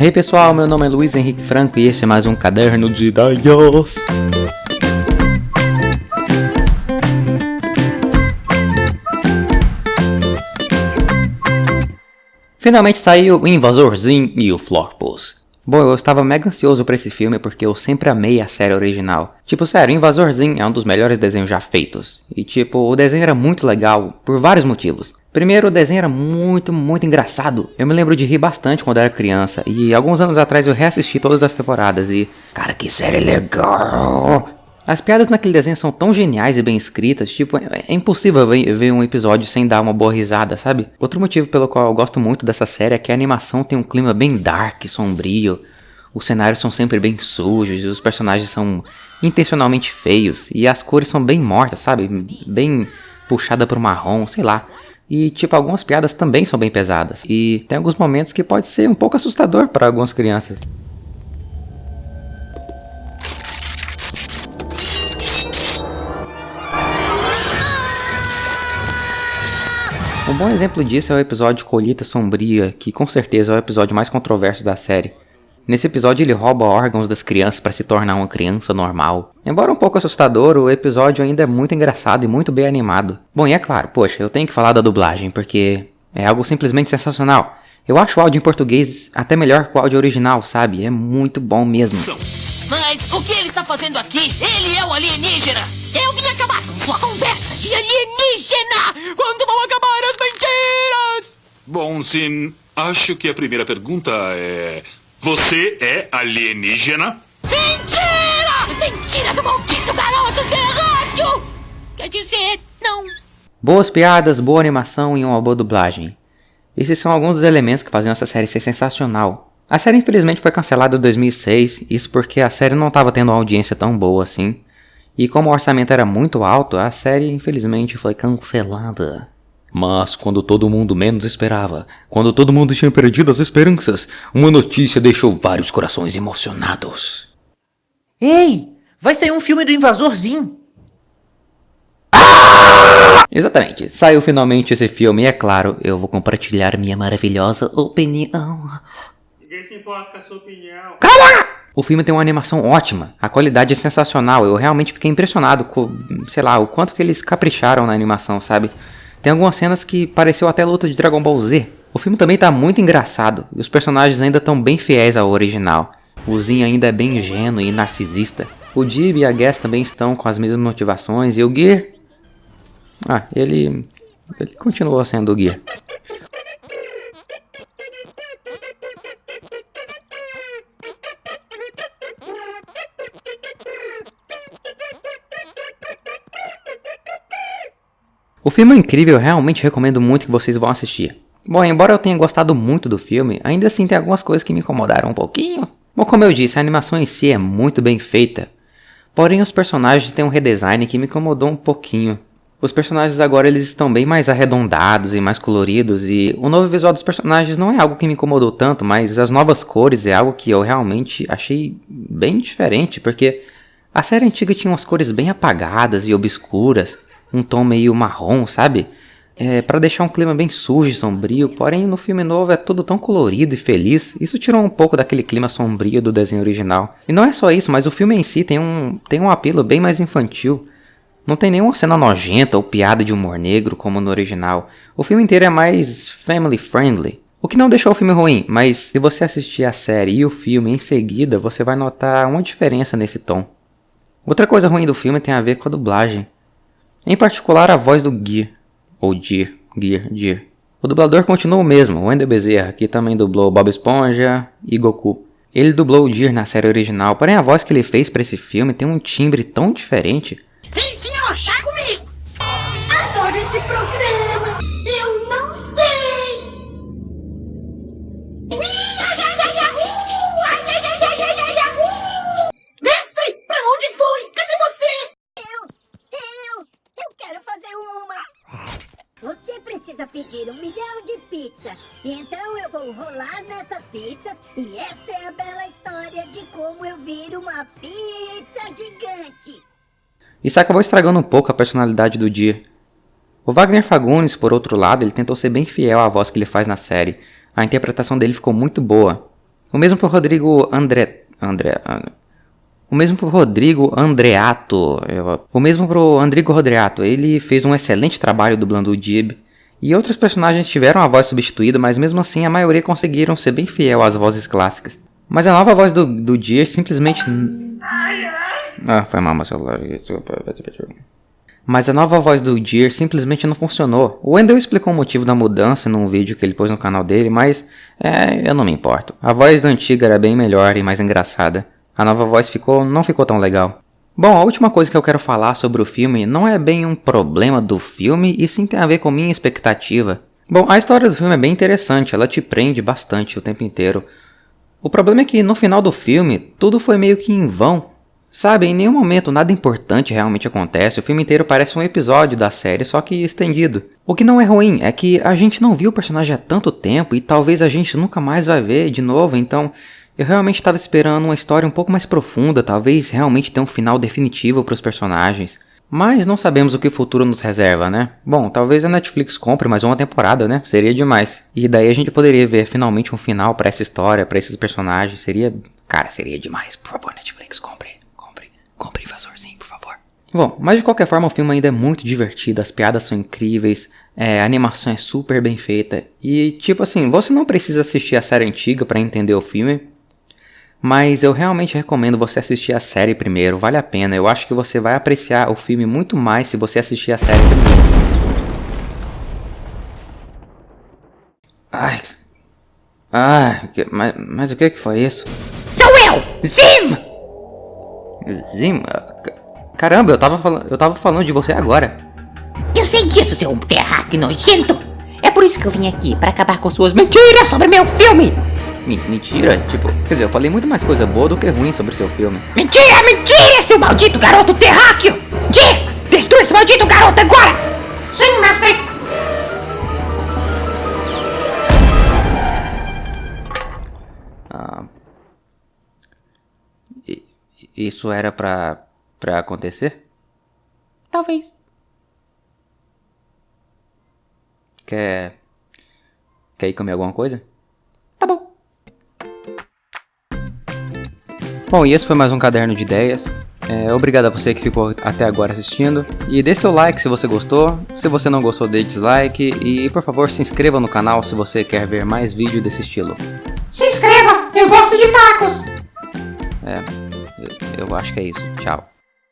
Hey pessoal, meu nome é Luiz Henrique Franco e este é mais um caderno de ideias. Finalmente saiu o Invasorzinho e o Florpus. Bom, eu estava mega ansioso pra esse filme porque eu sempre amei a série original. Tipo, sério, Invasorzinho é um dos melhores desenhos já feitos. E tipo, o desenho era muito legal por vários motivos. Primeiro, o desenho era muito, muito engraçado. Eu me lembro de rir bastante quando era criança. E alguns anos atrás eu reassisti todas as temporadas e... Cara, que série legal! As piadas naquele desenho são tão geniais e bem escritas, tipo, é, é impossível ver um episódio sem dar uma boa risada, sabe? Outro motivo pelo qual eu gosto muito dessa série é que a animação tem um clima bem dark, sombrio. Os cenários são sempre bem sujos os personagens são intencionalmente feios. E as cores são bem mortas, sabe? Bem puxada pro marrom, sei lá. E, tipo, algumas piadas também são bem pesadas. E tem alguns momentos que pode ser um pouco assustador para algumas crianças. Um bom exemplo disso é o episódio Colheita Sombria, que com certeza é o episódio mais controverso da série. Nesse episódio ele rouba órgãos das crianças para se tornar uma criança normal. Embora um pouco assustador, o episódio ainda é muito engraçado e muito bem animado. Bom, e é claro, poxa, eu tenho que falar da dublagem, porque é algo simplesmente sensacional. Eu acho o áudio em português até melhor que o áudio original, sabe? É muito bom mesmo. Mas o que ele está fazendo aqui? Ele é o alienígena! Eu vim acabar com sua conversa de alienígena! Quando vão acabar mentiras? Bom, sim. Acho que a primeira pergunta é: Você é alienígena? Mentira! Mentira do maldito garoto terráqueo! Quer dizer, não. Boas piadas, boa animação e uma boa dublagem. Esses são alguns dos elementos que fazem essa série ser sensacional. A série infelizmente foi cancelada em 2006, isso porque a série não estava tendo uma audiência tão boa assim. E como o orçamento era muito alto, a série infelizmente foi cancelada. Mas quando todo mundo menos esperava, quando todo mundo tinha perdido as esperanças, uma notícia deixou vários corações emocionados. Ei, vai sair um filme do Invasorzinho. Exatamente, saiu finalmente esse filme e é claro, eu vou compartilhar minha maravilhosa opinião. Ninguém se importa com a sua opinião. Cala! O filme tem uma animação ótima, a qualidade é sensacional, eu realmente fiquei impressionado com, sei lá, o quanto que eles capricharam na animação, sabe? Tem algumas cenas que pareceu até luta de Dragon Ball Z. O filme também tá muito engraçado, e os personagens ainda estão bem fiéis ao original. O Zin ainda é bem ingênuo e narcisista. O Dib e a Gas também estão com as mesmas motivações, e o Gear... Ah, ele... ele continua sendo o Gear. Filme é incrível, realmente recomendo muito que vocês vão assistir. Bom, embora eu tenha gostado muito do filme, ainda assim tem algumas coisas que me incomodaram um pouquinho. Bom, como eu disse, a animação em si é muito bem feita. Porém, os personagens têm um redesign que me incomodou um pouquinho. Os personagens agora eles estão bem mais arredondados e mais coloridos e o novo visual dos personagens não é algo que me incomodou tanto, mas as novas cores é algo que eu realmente achei bem diferente, porque a série antiga tinha umas cores bem apagadas e obscuras, um tom meio marrom, sabe? É, para deixar um clima bem sujo e sombrio, porém no filme novo é tudo tão colorido e feliz, isso tirou um pouco daquele clima sombrio do desenho original. E não é só isso, mas o filme em si tem um, tem um apelo bem mais infantil. Não tem nenhuma cena nojenta ou piada de humor negro como no original. O filme inteiro é mais family friendly. O que não deixou o filme ruim, mas se você assistir a série e o filme em seguida, você vai notar uma diferença nesse tom. Outra coisa ruim do filme tem a ver com a dublagem. Em particular a voz do Gear, ou Gear, Gear, Gear. O dublador continua o mesmo, Wendell Bezerra, que também dublou Bob Esponja e Goku. Ele dublou o Gear na série original, porém a voz que ele fez para esse filme tem um timbre tão diferente. Vem se comigo! Precisa pedir um milhão de pizzas. Então eu vou rolar nessas pizzas. E essa é a bela história de como eu viro uma pizza gigante. Isso acabou estragando um pouco a personalidade do dia. O Wagner Fagundes, por outro lado, ele tentou ser bem fiel à voz que ele faz na série. A interpretação dele ficou muito boa. O mesmo pro Rodrigo André. André. O mesmo pro Rodrigo Andreato. O mesmo pro Andrigo Rodreato. Ele fez um excelente trabalho dublando o Jib. E outros personagens tiveram a voz substituída, mas mesmo assim a maioria conseguiram ser bem fiel às vozes clássicas. Mas a nova voz do, do Deer simplesmente. Ah, foi mal meu celular. Mas a nova voz do Deer simplesmente não funcionou. O Wendell explicou o motivo da mudança num vídeo que ele pôs no canal dele, mas é, eu não me importo. A voz da antiga era bem melhor e mais engraçada. A nova voz ficou, não ficou tão legal. Bom, a última coisa que eu quero falar sobre o filme não é bem um problema do filme, e sim tem a ver com minha expectativa. Bom, a história do filme é bem interessante, ela te prende bastante o tempo inteiro. O problema é que no final do filme, tudo foi meio que em vão. Sabe, em nenhum momento nada importante realmente acontece, o filme inteiro parece um episódio da série, só que estendido. O que não é ruim é que a gente não viu o personagem há tanto tempo e talvez a gente nunca mais vai ver de novo, então eu realmente estava esperando uma história um pouco mais profunda, talvez realmente ter um final definitivo para os personagens. Mas não sabemos o que o futuro nos reserva, né? Bom, talvez a Netflix compre mais uma temporada, né? Seria demais. E daí a gente poderia ver finalmente um final para essa história, para esses personagens. Seria. Cara, seria demais. Por favor, Netflix, compre. Compre. Compre invasorzinho, por favor. Bom, mas de qualquer forma o filme ainda é muito divertido, as piadas são incríveis, é, a animação é super bem feita. E tipo assim, você não precisa assistir a série antiga para entender o filme. Mas eu realmente recomendo você assistir a série primeiro, vale a pena. Eu acho que você vai apreciar o filme muito mais se você assistir a série primeiro. Ai. Ai, mas, mas o que que foi isso? Sou eu, Zim! Zim? Caramba, eu tava, falando, eu tava falando de você agora. Eu sei disso, seu terráqueo nojento! É por isso que eu vim aqui, para acabar com suas mentiras sobre meu filme! Mentira? Tipo, quer dizer, eu falei muito mais coisa boa do que ruim sobre seu filme. Mentira, mentira, seu maldito garoto terráqueo! Jim, destrua esse maldito garoto agora! Sim, mestre! Ah, isso era pra, pra acontecer? Talvez. Quer. Quer ir comer alguma coisa? Tá bom. Bom, e esse foi mais um caderno de ideias. É, obrigado a você que ficou até agora assistindo. E dê seu like se você gostou. Se você não gostou, dê dislike. E por favor, se inscreva no canal se você quer ver mais vídeos desse estilo. Se inscreva, eu gosto de tacos! É, eu, eu acho que é isso. Tchau.